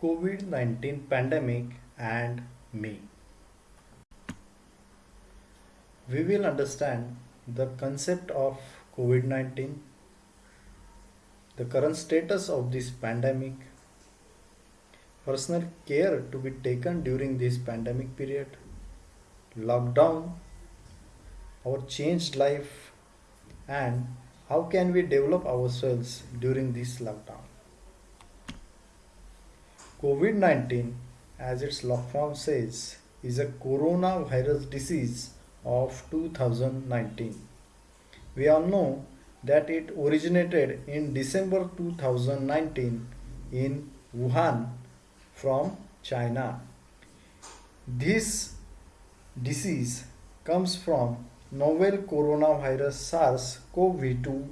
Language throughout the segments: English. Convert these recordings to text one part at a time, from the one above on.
COVID 19 pandemic and me. We will understand the concept of COVID 19, the current status of this pandemic, personal care to be taken during this pandemic period, lockdown, our changed life, and how can we develop ourselves during this lockdown. COVID 19, as its long form says, is a coronavirus disease of 2019. We all know that it originated in December 2019 in Wuhan from China. This disease comes from novel coronavirus SARS CoV 2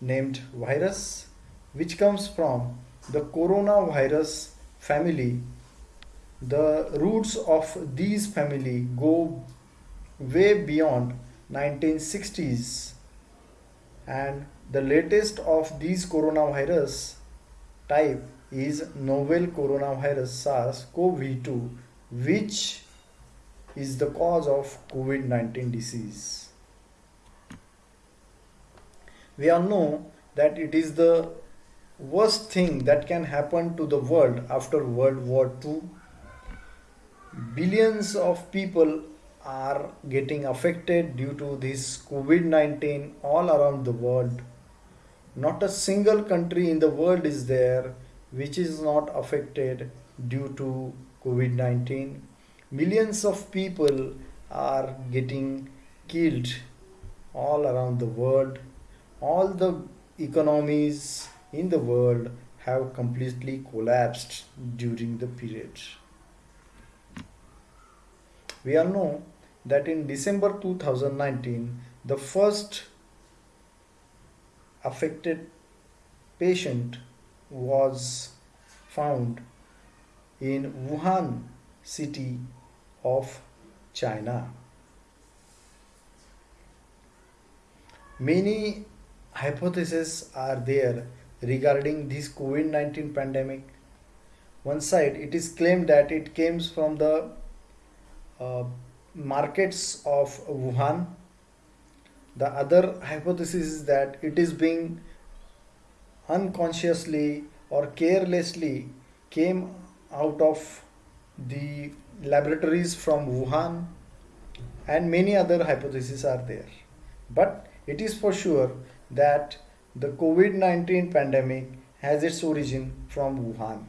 named virus, which comes from the coronavirus family the roots of these family go way beyond 1960s and the latest of these coronavirus type is novel coronavirus SARS-CoV-2 which is the cause of COVID-19 disease. We all know that it is the worst thing that can happen to the world after World War II. Billions of people are getting affected due to this COVID 19 all around the world. Not a single country in the world is there which is not affected due to COVID 19. Millions of people are getting killed all around the world. All the economies in the world have completely collapsed during the period. We all know that in December 2019, the first affected patient was found in Wuhan city of China. Many hypotheses are there regarding this COVID 19 pandemic. One side, it is claimed that it came from the uh, markets of Wuhan. The other hypothesis is that it is being unconsciously or carelessly came out of the laboratories from Wuhan and many other hypotheses are there. But it is for sure that the COVID 19 pandemic has its origin from Wuhan.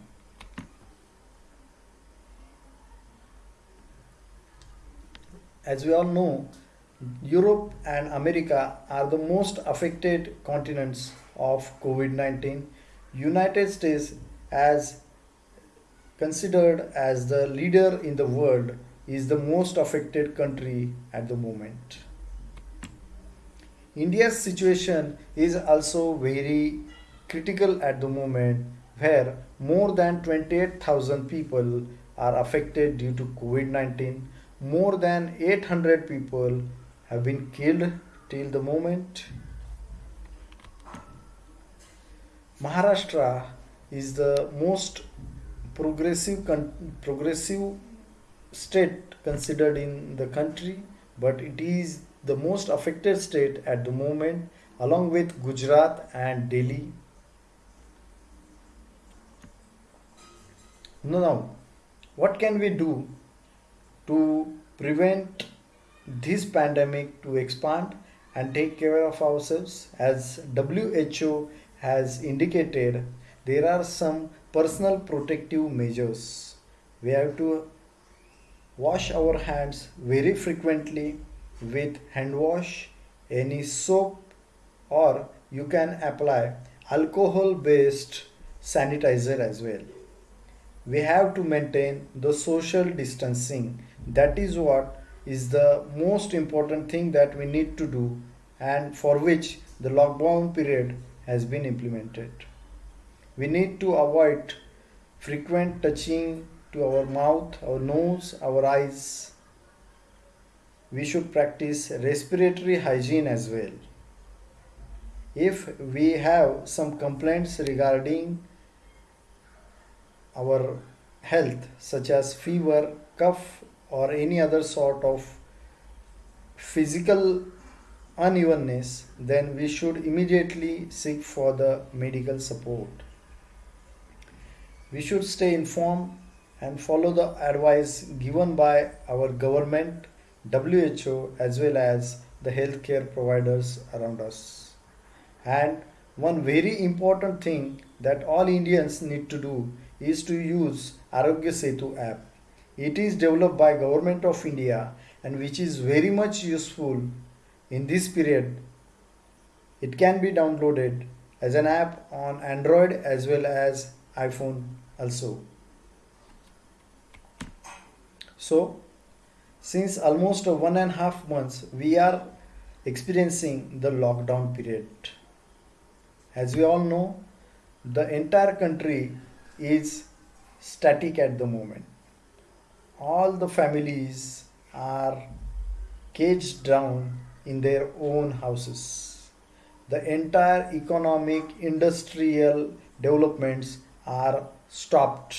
As we all know, Europe and America are the most affected continents of COVID 19. United States as considered as the leader in the world is the most affected country at the moment. India's situation is also very critical at the moment where more than 28,000 people are affected due to COVID-19. More than 800 people have been killed till the moment. Maharashtra is the most progressive progressive state considered in the country but it is the most affected state at the moment along with Gujarat and Delhi. Now, what can we do to prevent this pandemic to expand and take care of ourselves? As WHO has indicated, there are some personal protective measures. We have to wash our hands very frequently with hand wash, any soap, or you can apply alcohol based sanitizer as well. We have to maintain the social distancing. That is what is the most important thing that we need to do and for which the lockdown period has been implemented. We need to avoid frequent touching to our mouth, our nose, our eyes, we should practice respiratory hygiene as well. If we have some complaints regarding our health, such as fever, cough, or any other sort of physical unevenness, then we should immediately seek for the medical support. We should stay informed and follow the advice given by our government, WHO, as well as the healthcare providers around us. And one very important thing that all Indians need to do is to use Aarogya Setu app. It is developed by Government of India and which is very much useful in this period. It can be downloaded as an app on Android as well as iPhone also. So, since almost one and a half months, we are experiencing the lockdown period. As we all know, the entire country is static at the moment. All the families are caged down in their own houses. The entire economic, industrial developments are stopped.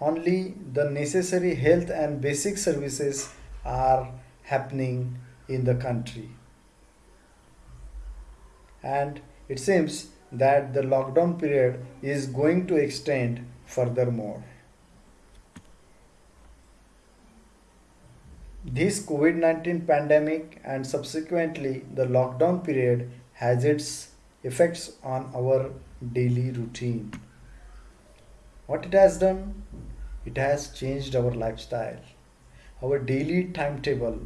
Only the necessary health and basic services are happening in the country. And it seems that the lockdown period is going to extend furthermore. This COVID 19 pandemic and subsequently the lockdown period has its effects on our daily routine. What it has done? It has changed our lifestyle, our daily timetable.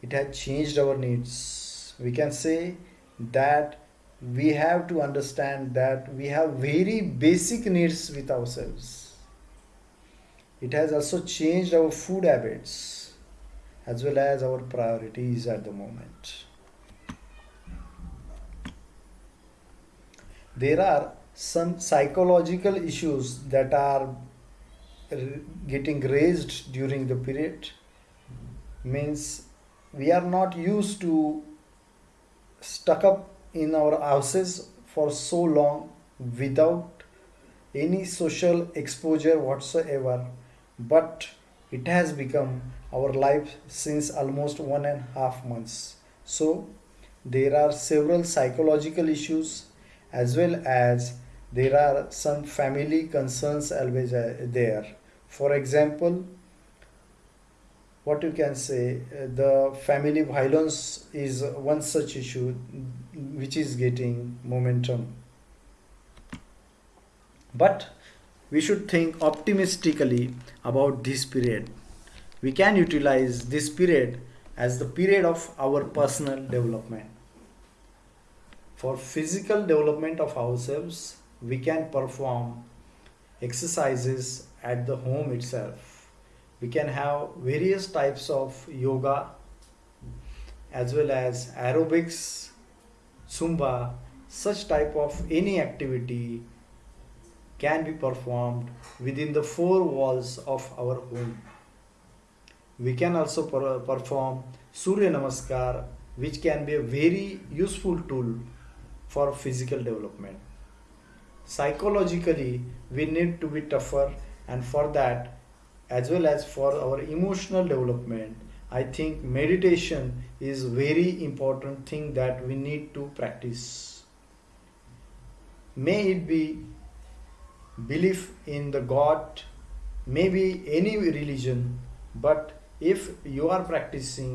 It has changed our needs. We can say that we have to understand that we have very basic needs with ourselves. It has also changed our food habits as well as our priorities at the moment. There are some psychological issues that are getting raised during the period means we are not used to stuck up in our houses for so long without any social exposure whatsoever. But it has become our life since almost one and a half months. So there are several psychological issues as well as there are some family concerns always uh, there. For example what you can say uh, the family violence is one such issue which is getting momentum. But we should think optimistically about this period. We can utilize this period as the period of our personal development for physical development of ourselves we can perform exercises at the home itself. We can have various types of yoga as well as aerobics zumba such type of any activity can be performed within the four walls of our home. We can also per perform surya namaskar which can be a very useful tool for physical development. Psychologically we need to be tougher and for that as well as for our emotional development i think meditation is very important thing that we need to practice. May it be belief in the god maybe any religion but if you are practicing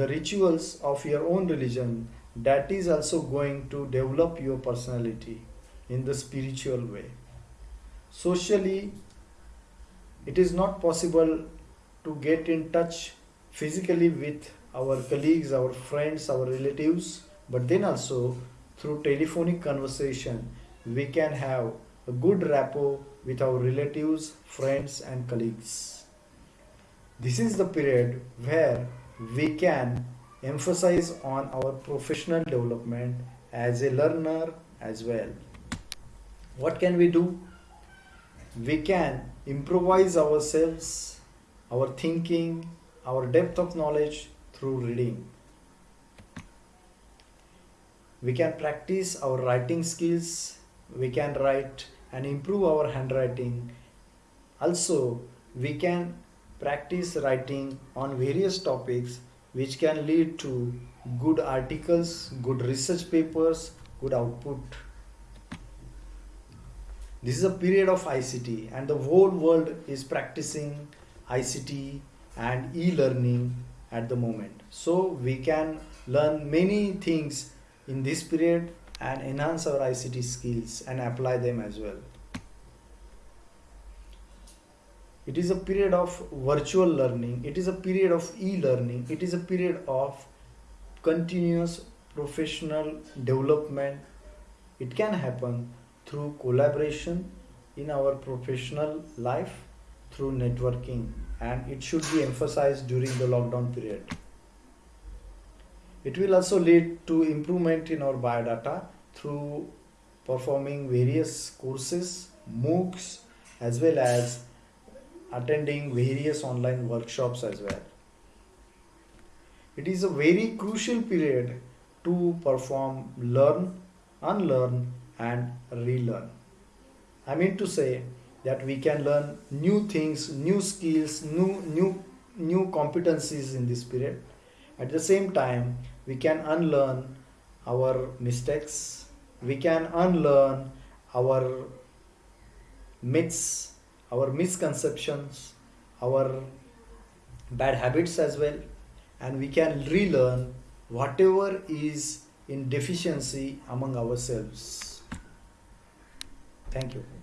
the rituals of your own religion that is also going to develop your personality in the spiritual way socially it is not possible to get in touch physically with our colleagues, our friends, our relatives, but then also through telephonic conversation, we can have a good rapport with our relatives, friends, and colleagues. This is the period where we can emphasize on our professional development as a learner as well. What can we do? We can improvise ourselves, our thinking, our depth of knowledge through reading. we can practice our writing skills we can write and improve our handwriting also we can practice writing on various topics which can lead to good articles good research papers good output this is a period of ict and the whole world is practicing ict and e-learning at the moment so we can learn many things in this period and enhance our ICT skills and apply them as well. It is a period of virtual learning, it is a period of e learning, it is a period of continuous professional development. It can happen through collaboration in our professional life, through networking, and it should be emphasized during the lockdown period. It will also lead to improvement in our biodata through performing various courses, MOOCs, as well as attending various online workshops as well. It is a very crucial period to perform learn, unlearn, and relearn. I mean to say that we can learn new things, new skills, new new new competencies in this period at the same time, we can unlearn our mistakes, we can unlearn our myths, our misconceptions, our bad habits as well, and we can relearn whatever is in deficiency among ourselves. Thank you.